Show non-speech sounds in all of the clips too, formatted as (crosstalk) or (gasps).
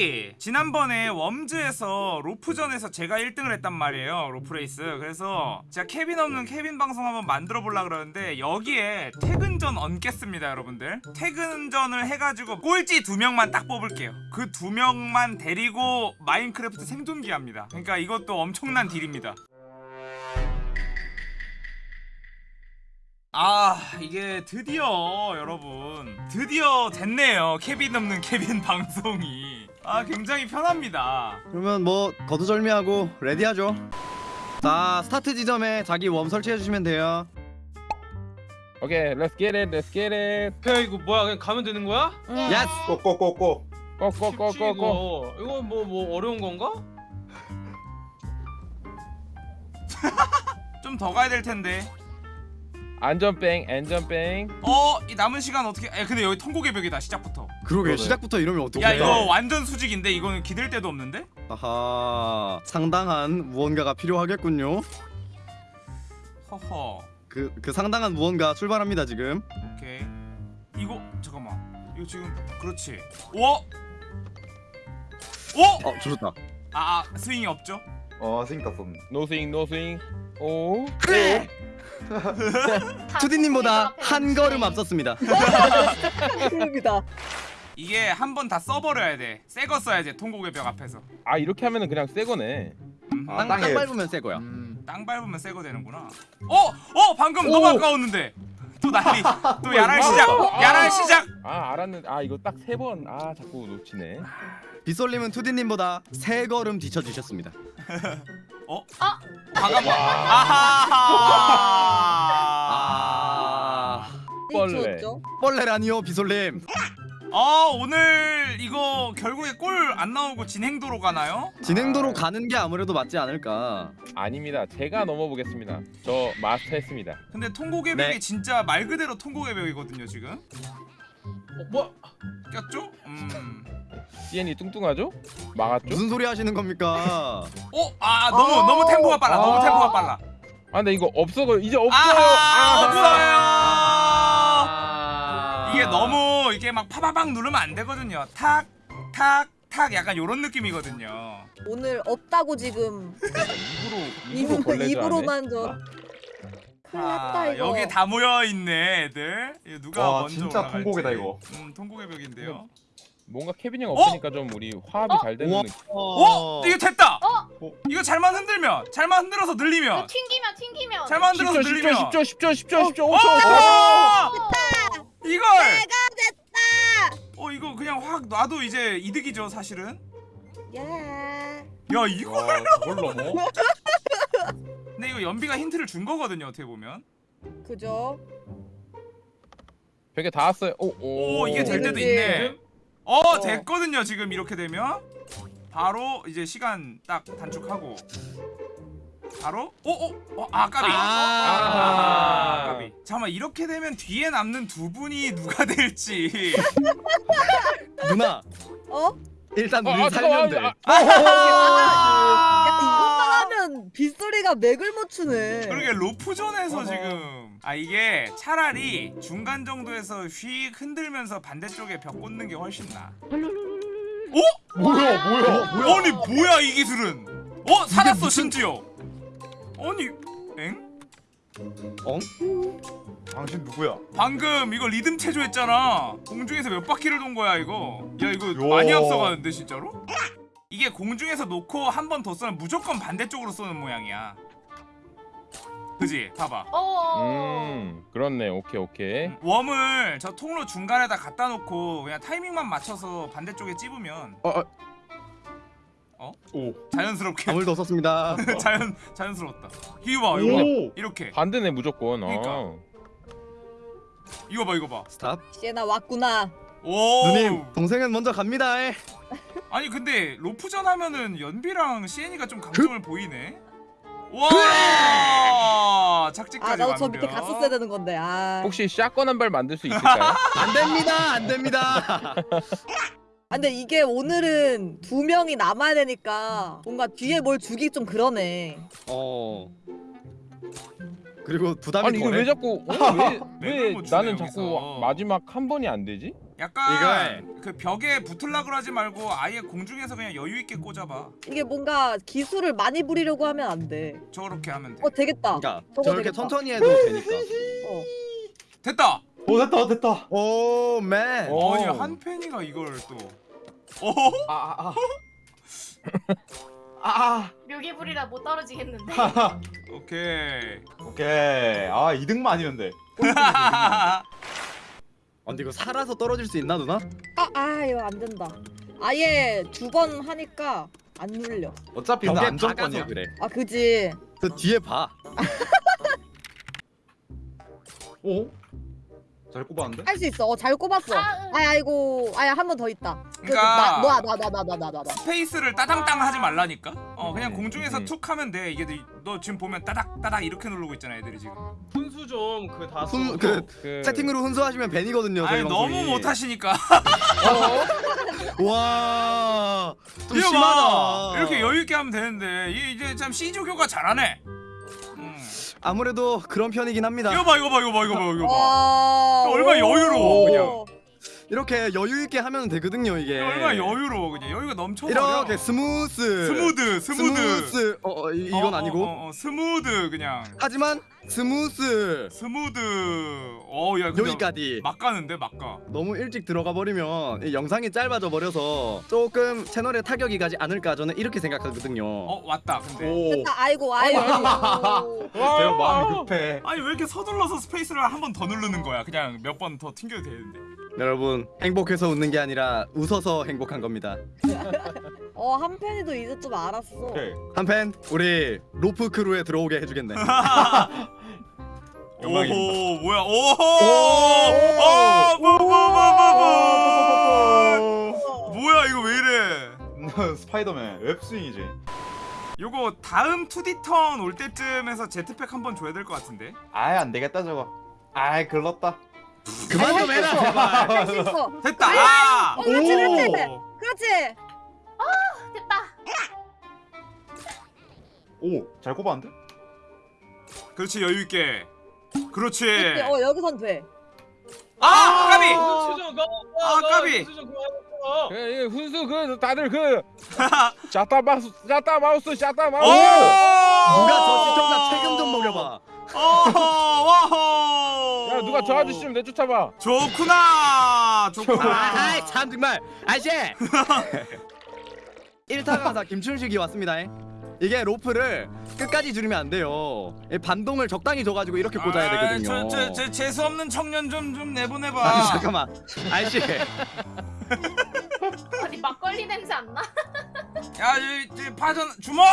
이 지난번에 Worms에서 로프전에서 제가 1등을 했단 말이에요 로프레이스. 그래서 제가 케빈 없는 케빈 방송 한번 만들어 보려 그러는데 여기에 퇴근전 얹겠습니다 여러분들. 퇴근전을 해가지고 꼴찌 두 명만 딱 뽑을게요. 그 두 명만 데리고 마인크래프트 생존기 합니다. 그러니까 이것도 엄청난 deal입니다. 아 이게 드디어 여러분. 드디어 됐네요 케빈 없는 케빈 (laughs) 방송이 아 굉장히 편합니다 그러면 뭐 거두절미하고 ready하죠 자 스타트 지점에 자기 worm 설치해 주시면 돼요 오케이, let's get it, let's get it. 야 이거 뭐야 그냥 가면 되는 거야? Yes! Go go go go go. 이거 이거 뭐 뭐 어려운 건가? (laughs) 좀 더 가야 될 텐데 안전빵, 안전빵. 어이 남은 시간 어떻게 야 근데 여기 통곡의 벽이다 시작부터 그러게. 시작부터 이러면 어떡해 야 이거 완전 수직인데 이거는 기댈 데도 없는데 아하 상당한 무언가가 필요하겠군요 허허 그, 그 상당한 무언가 출발합니다 지금 오케이 이거 잠깐만 이거 지금 그렇지 오! 오! 어 좋다 아, 아 스윙이 없죠? 어 스윙 땄었네 no swing, no swing. 오. 그래! (laughs) 투디님보다 한 걸음 앞섰습니다 (laughs) 그럽니다. 이게 한 번 다 써버려야 돼 새 거 써야지 통곡의 벽 앞에서 아, 이렇게 하면은 그냥 새 거네. 음, 아, 땅, 땅에- 땅 밟으면 새 거야 음. 땅 밟으면 새 거 되는구나 어! 어! 방금 너무 아까웠는데 또 난리 또 야랄 시작 야랄 시작 아, 알았는데. 아, 이거 딱 세 번. 아, 자꾸 놓치네. 빗솔님은 투디님보다 세 걸음 뒤쳐주셨습니다 (laughs) 어? 과감한 아하하 아... 벌레. 죠 뻘레라니요 빗솔님 어 오늘 이거 결국에 골 안 나오고 진행도로 가나요? 진행도로 가는 게 아무래도 맞지 않을까 아닙니다. 제가 넘어보겠습니다. 저 마스터했습니다. 근데 통곡의 네. 벽이 진짜 말 그대로 통곡의 벽이거든요 지금 어, 뭐 꼈죠? 음. CN이 뚱뚱하죠? 막았죠? 무슨 소리 하시는 겁니까 (laughs) 어? 아 너무 아. 너무 템포가 빨라 너무 아. 템포가 빨라 아, 근데 이거 없어. 이제 없어요. 아하 아. 없어요 이게 너무 이게 막 파바박 누르면 안 되거든요 탁 탁 탁 약간 요런 느낌이거든요 오늘 없다고 지금 입으로 입으로. 입으로만 저. 큰일 났다 아, 이거. 여기 다 모여 있네 애들 이거 누가 와, 먼저 진짜 올라갈지. 통곡이다, 이거. 음 통곡의 벽인데요 뭔가 케빈 형 없으니까 좀 우리 화합이 잘 되는 우와. 느낌. 어? 이거 됐다! 어? 이거 잘만 흔들면 잘만 흔들어서 늘리면 튕기면 튕기면 잘만 흔들어서 10초, 10초, 늘리면 10초, 10초, 10초, 10초, 5초, 어! 5초. 이걸! 내가 됐다. 어 이거 그냥 확 놔도 이제 이득이죠 사실은 야. 야 이거 와, 그걸 넘어? (laughs) 근데 이거 연비가 힌트를 준 거거든요 어떻게 보면 그죠? 벽에 닿았어요. 오, 오. 오 이게 될 때도. 있네 어 어. 됐거든요 지금 이렇게 되면 바로 이제 시간 딱 단축하고 바로 오오 어, 아 까비 아. 아, 까비 잠깐만 이렇게 되면 뒤에 남는 두 분이 누가 될지 누나 어? 일단 아, 우리 아, 살면 돼 하면 빗소리가 맥을 못 추네. 그러게 로프존에서. 지금 아 이게 차라리 중간 정도에서 휙 흔들면서 반대쪽에 벽 꽂는 게 훨씬 나. 어? 뭐야 뭐야 아니 뭐야 이 기술은? 어 살았어 심지어. 아니 엥? 당신 누구야 방금 이거 리듬 체조했잖아. 공중에서 몇 바퀴를 돈 거야 이거. 야 이거 요. 많이 앞서가는데 진짜로? 이게 공중에서 놓고 한 번더 쏘면 무조건 반대쪽으로 쏘는 모양이야. 그지? 봐봐. 어. 음, 그렇네. 오케이, 오케이. 웜을 저 통로 중간에다 갖다 놓고 그냥 타이밍만 맞춰서 반대쪽에 찝으면 어, 어, 오 자연스럽게 아무 일도 없었습니다 (laughs) 자연 자연스러웠다. 이거 봐, 이거 봐. 오 이렇게. 반대네 무조건. 그러니까. 어. 이거 봐, 이거 봐. 스탑 시에나 왔구나. 오. 누님 동생은 먼저 갑니다 아니 근데 로프전 하면은 연비랑 시엔이가 좀 강점을 보이네. 와! 착지까지 아 나도 저. 밑에 갔었어야 되는 건데. 아. 혹시 샷건 한 발 만들 수 있을까요? (laughs) 안 됩니다 안 됩니다 (laughs) 아, 근데 이게 오늘은 두 명이 남아야 되니까 뭔가 뒤에 뭘 주기 좀 그러네. 어 그리고 부담이 아니 이거 왜 자꾸 어? 왜, 맥을 (laughs) 왜못 나는 여기서. 자꾸 마지막 한 번이 안 되지? 약간 그 벽에 붙을라 그러지 말고 아예 공중에서 그냥 여유 있게 꽂아봐. 이게 뭔가 기술을 많이 부리려고 하면 안 돼. 저렇게 하면 돼. 어 되겠다. 그러니까 저거 저렇게 되겠다. 천천히 해도 되니까. 어. 됐다. 오 됐다 됐다. 오 맨. 오. 아니 한 팬이가 이걸 또. 어? 아아 아. 아. 묘기 부리라 못 떨어지겠는데. 아. 오케이. 오케이. 아 2등만 아니면 돼. 아, 근데 이거 살아서 떨어질 수 있나 누나? 아, 아 이거 안 된다. 아예 두 번 하니까 안 눌려. 어차피 나 안정권이야. 그래. 아 그지. 그 뒤에 봐. 오? (laughs) 잘 꼽았는데? 할 수 있어. 어, 잘 꼽았어. 아, 아, 아이고, 아야 한 번 더 있다. 그, 그러니까- 나나나나나나나 나. 스페이스를 따당땅 하지 말라니까. 어 그냥 음, 공중에서 음. 툭 하면 돼. 이게 너 지금 보면 따닥 따닥 이렇게 누르고 있잖아 애들이 지금. 훈수 좀 그 다수. 훈- 그 그 채팅으로 훈수하시면 벤이거든요. 저희 아니 너무 방송이. 못하시니까. (laughs) 와. 좀 이거 심하다. 봐. 이렇게 여유 있게 하면 되는데 이 이제 참 시조교가 잘하네. 음. 아무래도 그런 편이긴 합니다. 이거 봐 이거 봐 이거 봐 이거 봐 이거 봐. 와. 얼마나 여유로워, 오. 그냥. 이렇게 여유 있게 하면 되거든요 이게. 얼마나 여유로워 그냥 여유가 넘쳐버려. 이렇게 스무스. 스무드 스무드. 스무스. 어, 어 이, 이건 어, 아니고. 어, 어, 어, 스무드 그냥. 하지만 스무스. 스무드. 어야 여기까지. 막 가는데 막 가. 너무 일찍 들어가 버리면 이 영상이 짧아져 버려서 조금 채널에 타격이 가지 않을까 저는 이렇게 생각하거든요. 어 왔다 근데. 오. 됐다. 아이고, 아이고. 제가 마음이 급해. 아니 왜 이렇게 서둘러서 space를 한 번 더 누르는 거야? 그냥 몇 번 더 튕겨도 되는데. 여러분 행복해서 웃는 게 아니라 웃어서 행복한 겁니다. (laughs) 어, 한팬이도 이제 좀 알았어. 오케이. 한팬 우리 로프 crew에 들어오게 해주겠네. (laughs) 영광입니다. 오호 뭐야? 오호. 뭐야 이거 왜 이래? 스파이더맨 웹스윙이지. 요거 다음 2D 턴올 때쯤에서 제트팩 한번 줘야 될것 같은데. 아이 안 되겠다 저거. 아이 글렀다. 그만 좀 해라 제발. 할수 있어. 됐다. 아. 어, 그렇지, 그렇지. 오. 그렇지. 됐다. 오 잘 꼽았는데? 그렇지 여유 있게. 그렇지. 그렇지. 어, 여기선 돼. 아 까비. 훈수 좀 가. 아, 까비. 훈수 좀 그만하고. 그, 이 훈수 그 다들 그 (laughs) 샤타 마우스 샤타 마우스 샤타 오. 마우스 누가 저 시청자 책임 좀 먹여봐. 어허 와호. 야 누가 저 아저씨 좀 내쫓아봐 좋구나. 좋구나. 아이 참 정말 아저씨. (laughs) 1타 강사 김춘식이 왔습니다. 이게 로프를 끝까지 줄이면 안 돼요. 이 반동을 적당히 줘가지고 이렇게 꽂아야 되거든요. 아, 저, 저, 저 재수 없는 청년 좀 좀 내보내봐. 아니 잠깐만 아저씨 아니 막걸리 냄새 안 나? 야, 저, 저 파전 주먹.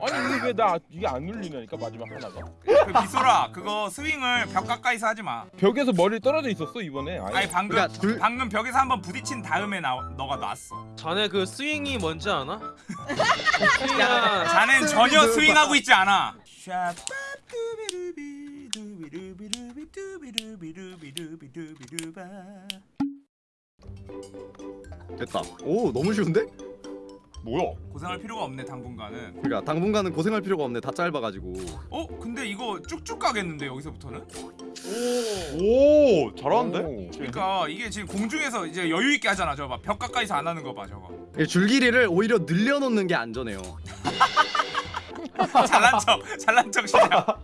아니 이게 왜나 이게 안 눌리냐니까 마지막 하나가 그 비소라, 그거 스윙을 벽 가까이서 하지 마. 벽에서 머리 떨어져 있었어 이번에 아예. 아니 방금 그러니까 둘- 방금 벽에서 한번 부딪힌 다음에 나 너가 놨어. 자네 그 스윙이 뭔지 아나? (laughs) 스윙아. 자넨 전혀 스윙 스윙하고 있지 않아. 됐다. 오 너무 쉬운데? 뭐야? 고생할 필요가 없네 당분간은. 그러니까 당분간은 고생할 필요가 없네. 다 짧아가지고. 어? 근데 이거 쭉쭉 가겠는데 여기서부터는? 오 잘하는데? 오. 그러니까 이게 지금 공중에서 이제 여유 있게 하잖아. 저거 봐. 벽 가까이서 안 하는 거 봐. 저거. 이 줄길이를 오히려 늘려놓는 게 안전해요. (laughs) 잘난 척. 잘난 척 시작.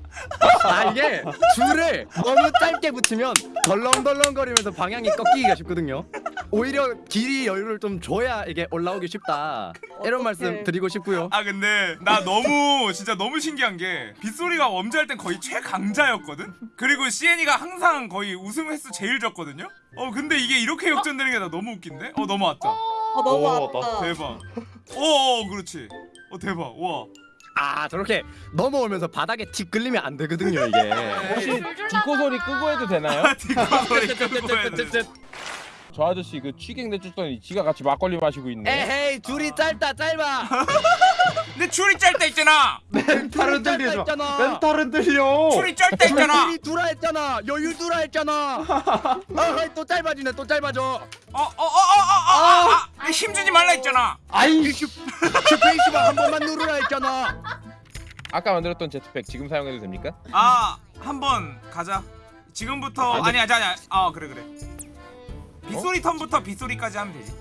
아 이게 줄을 너무 짧게 붙이면 덜렁덜렁거리면서 방향이 꺾이기가 쉽거든요. 오히려 길이 여유를 좀 줘야 이게 올라오기 쉽다. 이런. 말씀 드리고 싶고요. 아 근데 나 너무 진짜 너무 신기한 게 빗소리가 웜즈할 땐 거의 최강자였거든? 그리고 시엔이가 항상 거의 우승 횟수 제일 적거든요? 어 근데 이게 이렇게 역전되는 게 나 너무 웃긴데? 어 넘어왔다 어, 너무 오, 아프다. 대박 어어 그렇지 어 대박 와 아 저렇게 넘어오면서 바닥에 틱 끌리면 안 되거든요 이게. 혹시 줄줄 디코 소리 끄고 해도 되나요? 뒷거소리 끄고 해야 돼. 저 아저씨 그 취객 내 쫓더니 지가 같이 막걸리 마시고 있네 에헤이 줄이 짧다 짧아. 근데 줄이 짧다 있잖아 멘탈은. 있잖아. 멘탈은 들려. 줄이 짧다 있잖아 줄이 두라 했잖아. 여유 두라 했잖아. (laughs) 아또 짧아지네 또 짧아져. 어어어어어어 힘주지 말라 했잖아 아이 슈 슈페이스가 한 번만 누르라 했잖아. 아까 만들었던 제트팩 지금 사용해도 됩니까? 아 한 번 가자 지금부터 아, 근데- 아니야 아니야 아 그래 그래 빗소리 턴부터 빗소리까지 하면 되지.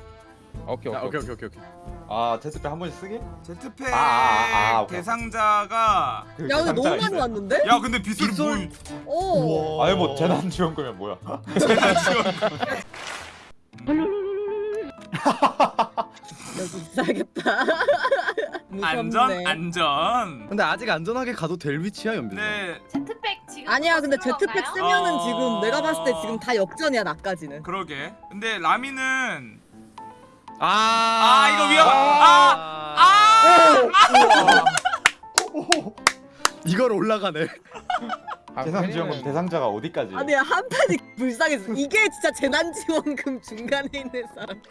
오케이 자, 오케이 오케이 오케이 오케이. 아 제트백 한 번씩 쓰기? 제트팩 아, 아, 아, 오케이. 대상자가 그 야 근데 너무 많이. 왔는데? 야 근데 빗소리 빗소리. 뭐 오. 아니 뭐 재난 지원금이면 뭐야? (laughs) 재난 지원 여기 있어야겠다. 안전 무섭네. 안전. 근데 아직 안전하게 가도 될 위치야 연비. 네 제트팩 지금 아니야 근데 제트팩 건가요? 쓰면은 어. 지금 내가 봤을 때 지금 다 역전이야 나까지는. 그러게. 근데 라미는 아, 아, 이거 위험- 아! 아! (laughs) 이걸 올라가네. 재난 지원금 대상자가 어디까지? 아니 한팬이 불쌍했어. 이게 진짜 재난 지원금 중간에 있는 사람.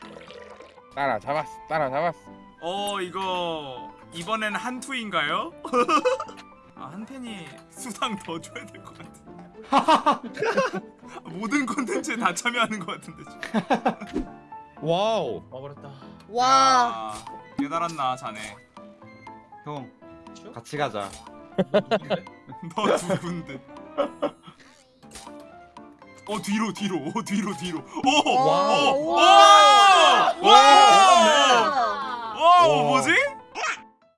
따라 잡았어 따라 잡았어 어 이거 이번엔 한투인가요? 아, 한팬이 수당 더 줘야 될 것 같아. 모든 콘텐츠에 다 참여하는 것 같은데 지금. Wow. 와버렸다. 와. 아, 깨달았나 자네. 형 같이 가자. 너 누군데? 어 뒤로 뒤로 어 뒤로 뒤로 오! 와. 오! 와. 와! 와! 와. 뭐지?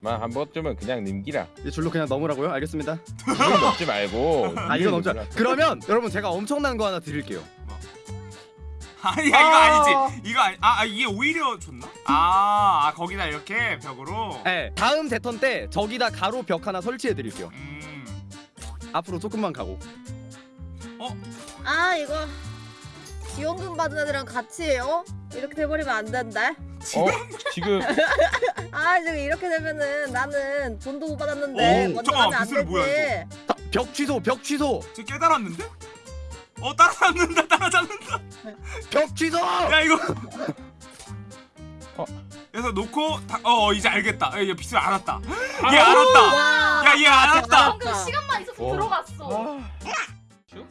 만한 번쯤은 그냥 이 줄로 그냥 넘으라고요? 알겠습니다. 이건 넘지 말고 아 이거 넘자. 그러면 여러분 제가 엄청난 거 하나 드릴게요. 아니 야, 이거 아니지 이거 아니 아, 아 이게 오히려 좋나? 아, 아 거기다 이렇게 벽으로 네, 다음 대턴 때 저기다 가로 벽 하나 설치해 드릴게요. 음 앞으로 조금만 가고. 아 이거 지원금 받은 애들이랑 같이 해요? 이렇게 돼버리면 안 된다. 어? 지금 (laughs) 아 지금 이렇게 되면은 나는 돈도 못 받았는데 오, 먼저 잠깐만, 가면 안 뭐야, 되지. 자, 벽 취소, 벽 취소, 저 깨달았는데? 어 따라잡는다 (laughs) 따라잡는다 벽 취소. 야 이거 (laughs) 어. 그래서 놓고 다, 어 이제 알겠다 (gasps) 얘 빗을 알았다 얘 알았다 와. 야얘 알았다 방금 시간만 있어서 어. 들어갔어.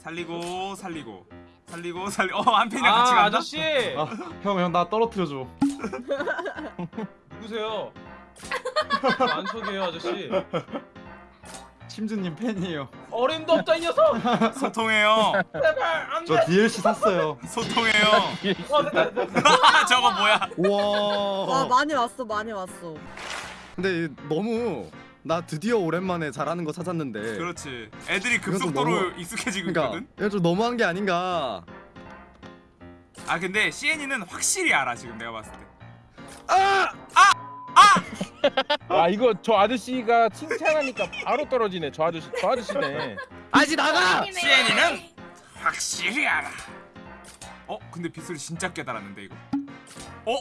살리고 살리고 살리고 살리 어 한편이랑 아 같이 간다 아저씨 아, 형형 나 떨어뜨려 줘. 누구세요? 안 소개해요 아저씨. 심즈님 팬이에요. 어림도 없다 이 녀석. 소통해요 제발 안 돼. 저 DLC 샀어요. 소통해요 어, 됐다, 됐다. (laughs) 저거 뭐야 와 와. 많이 왔어 많이 왔어. 근데 너무 나 드디어 오랜만에 잘하는 거 찾았는데. 그렇지 애들이 급속도로 너무- 익숙해지고 그러니까 있거든 이거 좀 너무한 게 아닌가. 아 근데 CN이는 확실히 알아 지금 내가 봤을 때 아 이거 저 아저씨가 칭찬하니까 바로 떨어지네 저 아저씨 저 아저씨네 아지 나가. CN이는 확실히 알아 어 근데 빗소리 진짜 깨달았는데 이거 어?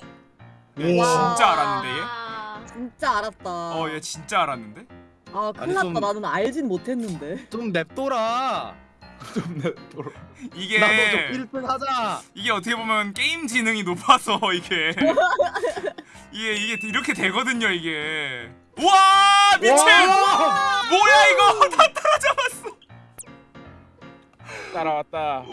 얘 와. 진짜 알았는데 얘? 아, 진짜 알았다. 어얘 진짜 알았는데? 아 큰일 났다 좀- 나는 알진 못했는데. 좀 냅둬라. (laughs) 이게 나도 좀 1등 하자. 이게 어떻게 보면 게임 지능이 높아서 (laughs) 이게. 이게 이게 이렇게 되거든요 이게. 우와! 미친! 뭐야 이거? (laughs) 다 따라잡았어. 따라왔다.